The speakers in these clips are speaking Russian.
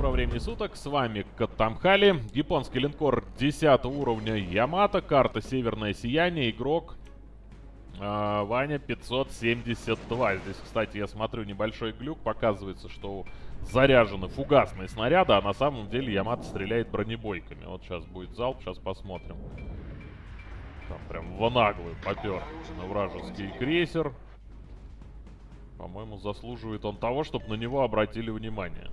доброго времени суток, с вами Катамхали, японский линкор 10 уровня Ямато, карта Северное Сияние, игрок э, Ваня 572. Здесь, кстати, я смотрю небольшой глюк, показывается, что заряжены фугасные снаряды, а на самом деле Ямато стреляет бронебойками. Вот сейчас будет залп, сейчас посмотрим. Там прям в наглую попер на вражеский крейсер. По-моему, заслуживает он того, чтобы на него обратили внимание.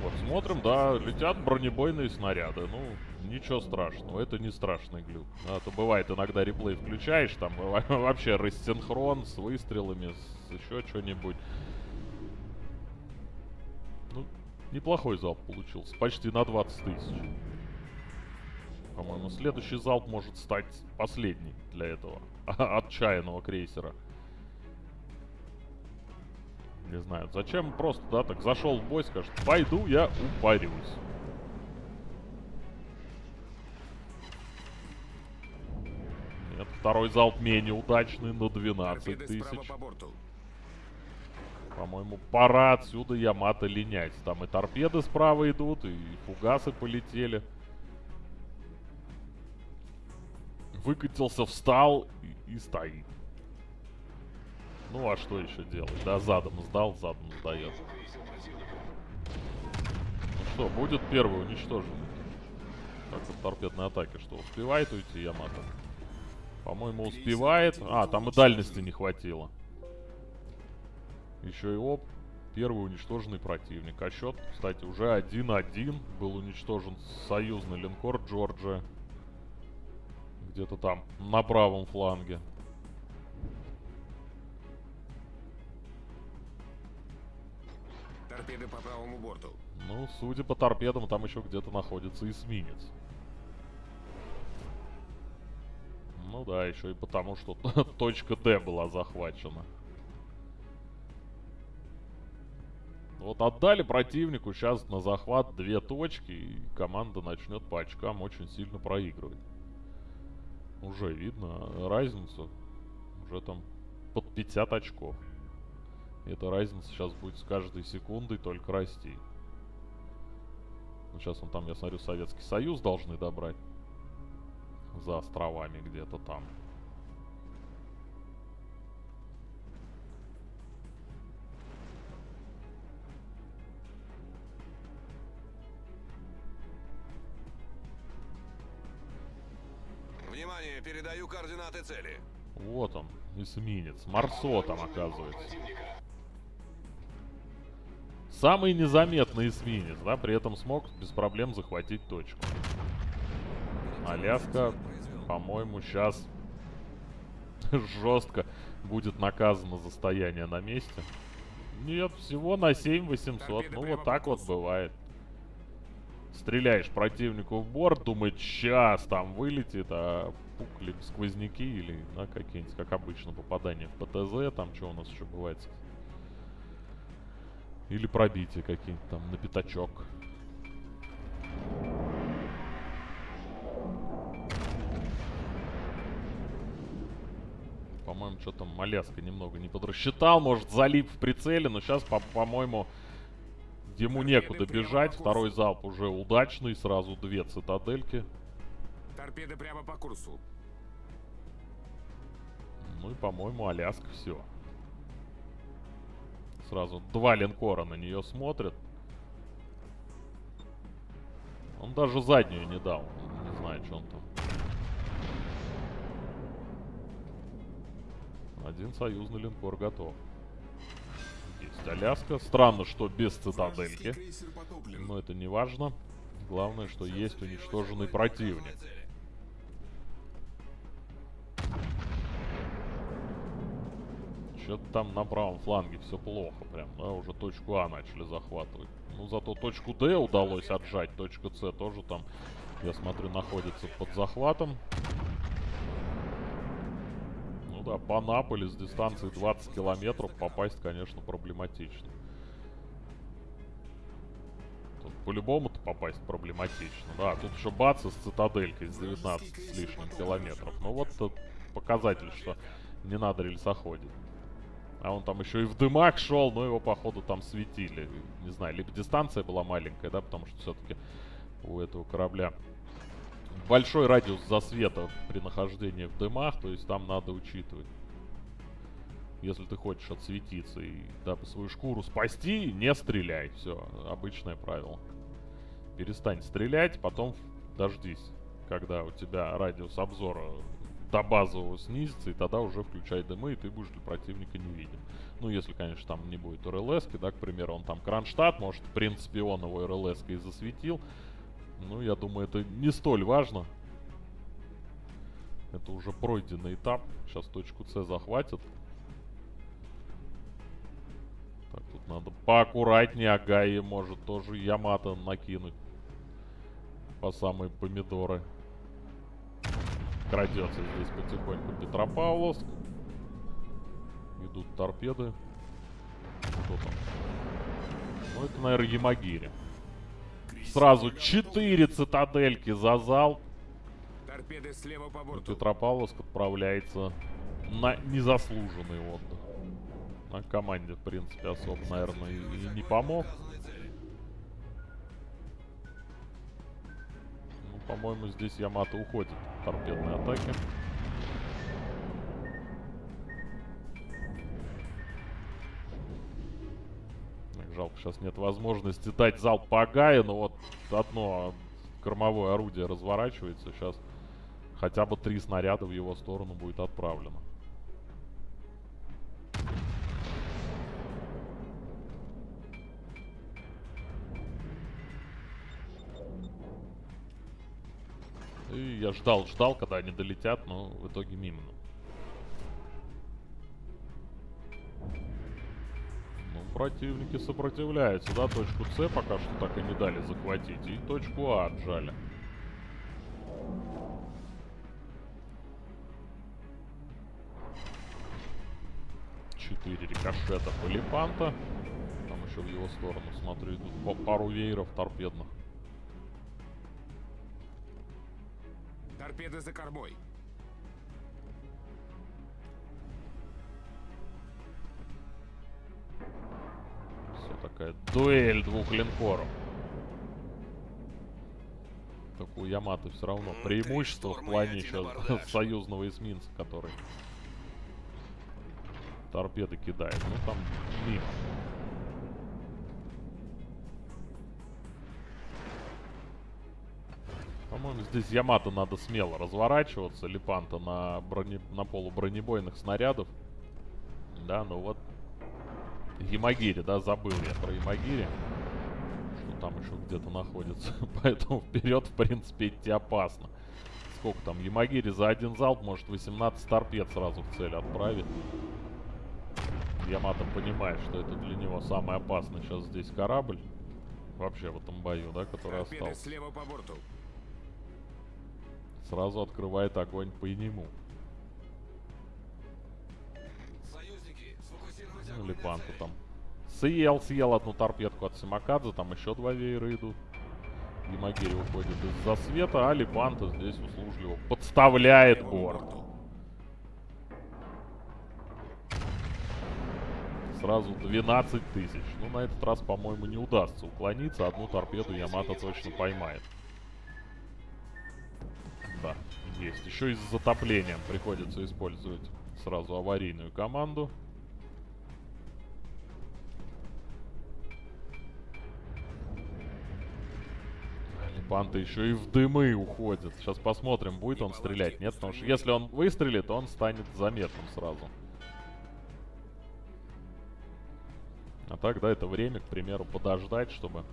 Вот, смотрим, да, летят бронебойные снаряды. Ну, ничего страшного, это не страшный глюк. А то бывает, иногда реплей включаешь, там вообще рассинхрон с выстрелами, с еще что-нибудь. Ну, неплохой залп получился, почти на 20 тысяч. По-моему, следующий залп может стать последний для этого отчаянного крейсера. Не знаю, зачем просто, да, так зашел в бой, скажет, пойду я упарюсь. Нет, второй залп менее удачный на 12 тысяч. По-моему, пора отсюда Ямато линять. Там и торпеды справа идут, и фугасы полетели. Выкатился, встал и, и стоит. Ну а что еще делать? Да, задом сдал, задом сдает. Ну что, будет первый уничтожен. Как в торпедной атаке, что успевает уйти Ямато? По-моему, успевает. А, там и дальности не хватило. Еще и оп. Первый уничтоженный противник. А счет, кстати, уже 1-1. Был уничтожен союзный линкор Джорджия. Где-то там, на правом фланге. Торпеды по правому борту. Ну, судя по торпедам, там еще где-то находится эсминец. Ну да, еще и потому, что точка Д была захвачена. Вот отдали противнику сейчас на захват две точки, и команда начнет по очкам очень сильно проигрывать. Уже видно разницу. Уже там под 50 очков. Эта разница сейчас будет с каждой секундой только расти. Ну, сейчас он там, я смотрю, Советский Союз должны добрать. За островами где-то там. Внимание, передаю координаты цели. Вот он, эсминец. Марсо там оказывается. Самый незаметный эсминец, да, при этом смог без проблем захватить точку. Аляска, по-моему, сейчас жестко будет наказано за стояние на месте. Нет, всего на 7800. Ну, вот так вот бывает. Стреляешь противнику в борт, думает, сейчас там вылетит, а пукли сквозняки или на какие-нибудь, как обычно, попадания в ПТЗ, там что у нас еще бывает, или пробитие какие-нибудь там на пятачок. По-моему, что там Маляска немного не подрасчитал. Может, залип в прицеле, но сейчас, по-моему, по ему некуда бежать. Второй залп уже удачный. Сразу две цитадельки. Торпеды прямо по курсу. Ну и, по-моему, Аляска все. Сразу два линкора на нее смотрят. Он даже заднюю не дал. Не знаю, что он там. Один союзный линкор готов. Есть Аляска. Странно, что без цитадельки. Но это не важно. Главное, что есть уничтоженный противник. Что-то там на правом фланге все плохо прям, да, уже точку А начали захватывать. Ну, зато точку Д удалось отжать, точка С тоже там, я смотрю, находится под захватом. Ну да, по Наполи с дистанции 20 километров попасть, конечно, проблематично. Тут по-любому-то попасть проблематично. Да, тут еще бац с цитаделькой с 19 с лишним километров. Ну вот показатель, что не надо рельсоходить. А он там еще и в дымах шел, но его, походу, там светили. Не знаю, либо дистанция была маленькая, да, потому что все-таки у этого корабля большой радиус засвета при нахождении в дымах, то есть там надо учитывать. Если ты хочешь отсветиться и дабы свою шкуру спасти, не стреляй. Все, обычное правило. Перестань стрелять, потом дождись, когда у тебя радиус обзора до базового снизится, и тогда уже включай дымы, и ты будешь для противника не виден. Ну, если, конечно, там не будет РЛС, да, к примеру, он там Кронштадт, может, в принципе, он его РЛС и засветил. Ну, я думаю, это не столь важно. Это уже пройденный этап. Сейчас точку С захватят. Так, тут надо поаккуратнее. Агаи может тоже Ямато накинуть. По самые помидоры. Крадется здесь потихоньку Петропавловск. Идут торпеды. Кто там? Ну, это, наверное, Ямагири. Сразу 4 цитадельки за зал. Торпеды слева по борту. Петропавловск отправляется на незаслуженный отдых. На команде, в принципе, особо, наверное, и, и не помог. По-моему, здесь Ямато уходит от торпедной атаки. Так, жалко, сейчас нет возможности дать залп по Агае, но вот одно кормовое орудие разворачивается. Сейчас хотя бы три снаряда в его сторону будет отправлено. И я ждал, ждал, когда они долетят, но в итоге мимо. Ну, противники сопротивляются, да, точку С пока что так и не дали захватить. И точку А отжали. Четыре рикошета Полипанта. Там еще в его сторону, смотрю, идут пару вееров торпедных. Торпеды за кормой. Все такая дуэль двух линкоров. Так у Яматы все равно преимущество в плане сейчас союзного эсминца, который торпеды кидает. Ну там мимо. По-моему, здесь Ямато надо смело разворачиваться. Липанта на, броне... на полубронебойных снарядов. Да, ну вот Ямагири, да, забыл я про Ямагири. Что там еще где-то находится. Поэтому вперед, в принципе, идти опасно. Сколько там? Ямагири за один залп может 18 торпед сразу в цель отправить. Ямато понимает, что это для него самый опасный сейчас здесь корабль. Вообще в этом бою, да, который Торпеды остался. слева по борту. Сразу открывает огонь по нему. Ну, Липанта там. Съел, съел одну торпедку от Симакадзе, там еще два веера идут. Ямагири уходит из-за света, а Липанта здесь услужливо подставляет борт. Сразу 12 тысяч. Ну, на этот раз, по-моему, не удастся уклониться. Одну торпеду Ямато точно поймает. Есть. Еще и с затоплением приходится использовать сразу аварийную команду. Лепанта еще и в дымы уходит. Сейчас посмотрим, будет он стрелять. Нет, потому что если он выстрелит, он станет заметным сразу. А так, да, это время, к примеру, подождать, чтобы,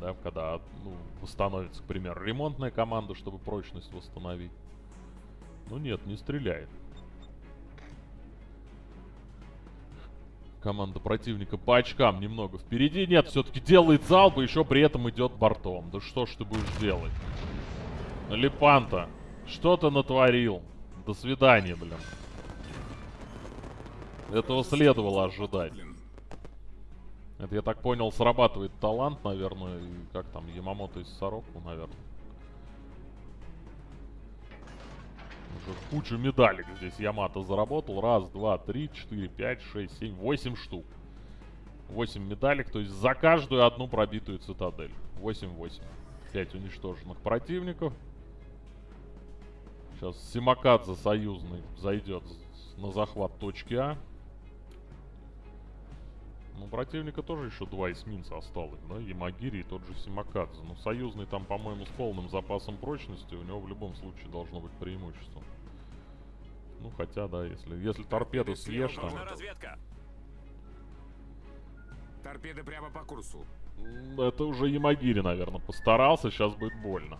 да, когда, ну, восстановится, к примеру, ремонтная команда, чтобы прочность восстановить. Ну нет, не стреляет. Команда противника по очкам немного впереди. Нет, все-таки делает залп и еще при этом идет бортом. Да что ж ты будешь делать? Лепанта, что ты натворил? До свидания, блин. Этого следовало ожидать. Это, я так понял, срабатывает талант, наверное, и как там, Ямамото из Сороку, наверное. Уже кучу медалек здесь Ямато заработал. Раз, два, три, четыре, пять, шесть, семь, восемь штук. Восемь медалек, то есть за каждую одну пробитую цитадель. Восемь-восемь. Пять уничтоженных противников. Сейчас Симакадзе союзный зайдет на захват точки А. Ну, у противника тоже еще два эсминца осталось, да? Ямагири и тот же Симакадзе. Но союзный там, по-моему, с полным запасом прочности. У него в любом случае должно быть преимущество. Ну, хотя, да, если, если торпеду съешь, там... Разведка. Торпеды прямо по курсу. Это уже Ямагири, наверное, постарался. Сейчас будет больно.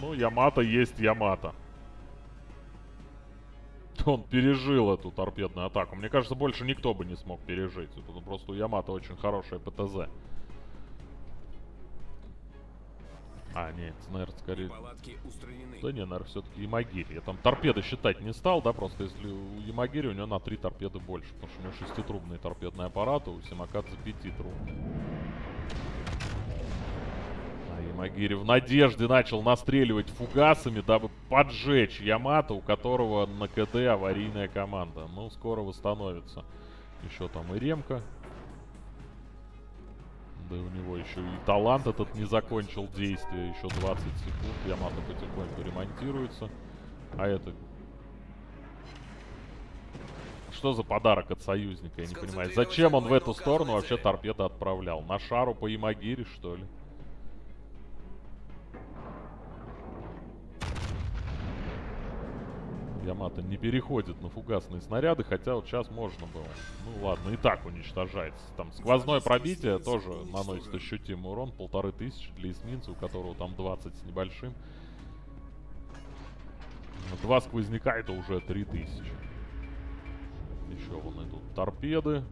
Ну, Ямато есть Ямато. Он пережил эту торпедную атаку. Мне кажется, больше никто бы не смог пережить. Это просто у Ямато очень хорошая ПТЗ. А, нет, наверное, скорее... Да не, наверное, все-таки Ямагири. Я там торпеды считать не стал, да, просто если у Ямагири у него на три торпеды больше. Потому что у него шеститрубные торпедные аппараты, у Симакадзе пятитрубные. А Ямагири в надежде начал настреливать фугасами, дабы поджечь Ямато, у которого на КД аварийная команда. Ну, скоро восстановится. Еще там и Ремка. Да и у него еще и талант этот не закончил действие. Еще 20 секунд. Ямато потихоньку ремонтируется. А это... Что за подарок от союзника, я не понимаю. Зачем он в эту сторону вообще торпеды отправлял? На шару по Ямагире, что ли? Ямато не переходит на фугасные снаряды, хотя вот сейчас можно было. Ну ладно, и так уничтожается. Там сквозное пробитие тоже наносит ощутимый урон. Полторы тысячи для эсминца, у которого там 20 с небольшим. Два сквозняка это уже 3000. Еще вон идут торпеды.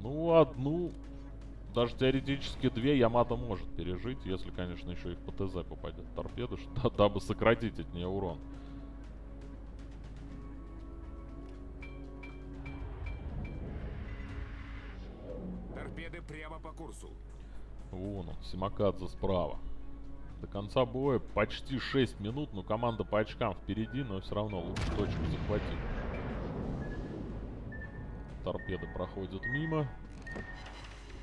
Ну, одну, даже теоретически две Ямато может пережить, если, конечно, еще и в ПТЗ попадет торпеда, что, дабы сократить от нее урон. Торпеды прямо по курсу. Вон он, Симакадзе справа. До конца боя почти 6 минут, но команда по очкам впереди, но все равно лучше точку захватить. Торпеды проходят мимо.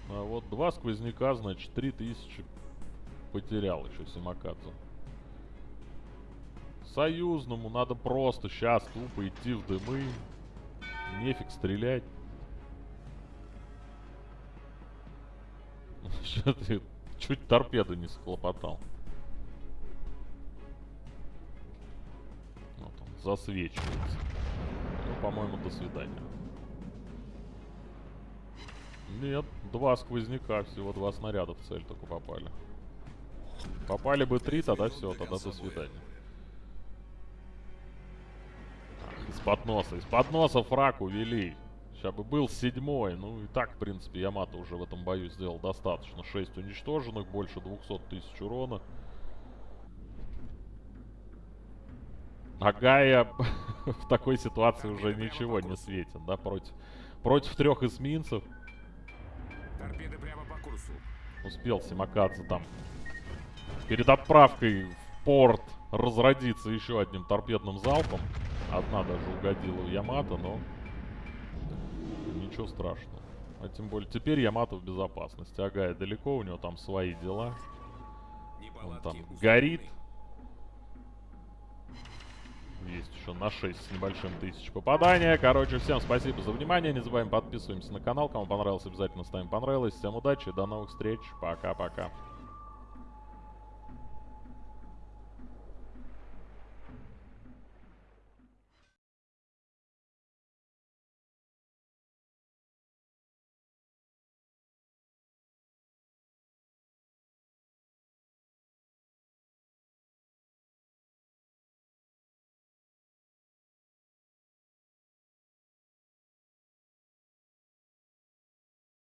А вот два сквозняка, значит, 3000 потерял еще Симакадзе. Союзному надо просто сейчас тупо идти в дымы. Нефиг стрелять. Что чуть торпеду не схлопотал. Вот он засвечивается. Ну, по-моему, до свидания. Нет, два сквозняка, всего два снаряда в цель только попали. Попали бы три, тогда все, тогда до свидания. Из-под носа, из-под носа фраг увели. Сейчас бы был седьмой. Ну и так, в принципе, Ямато уже в этом бою сделал достаточно. 6 уничтоженных, больше 200 тысяч урона. А Гая в такой ситуации уже ничего не светит, да, против, против трех эсминцев. Торпеды прямо по курсу. Успел Симакадзе там перед отправкой в порт разродиться еще одним торпедным залпом. Одна даже угодила в Ямато, но ничего страшного. А тем более теперь Ямато в безопасности. Агая далеко, у него там свои дела. Он там горит. Есть еще на 6 с небольшим тысяч попадания. Короче, всем спасибо за внимание. Не забываем подписываемся на канал. Кому понравилось, обязательно ставим понравилось. Всем удачи, до новых встреч. Пока-пока.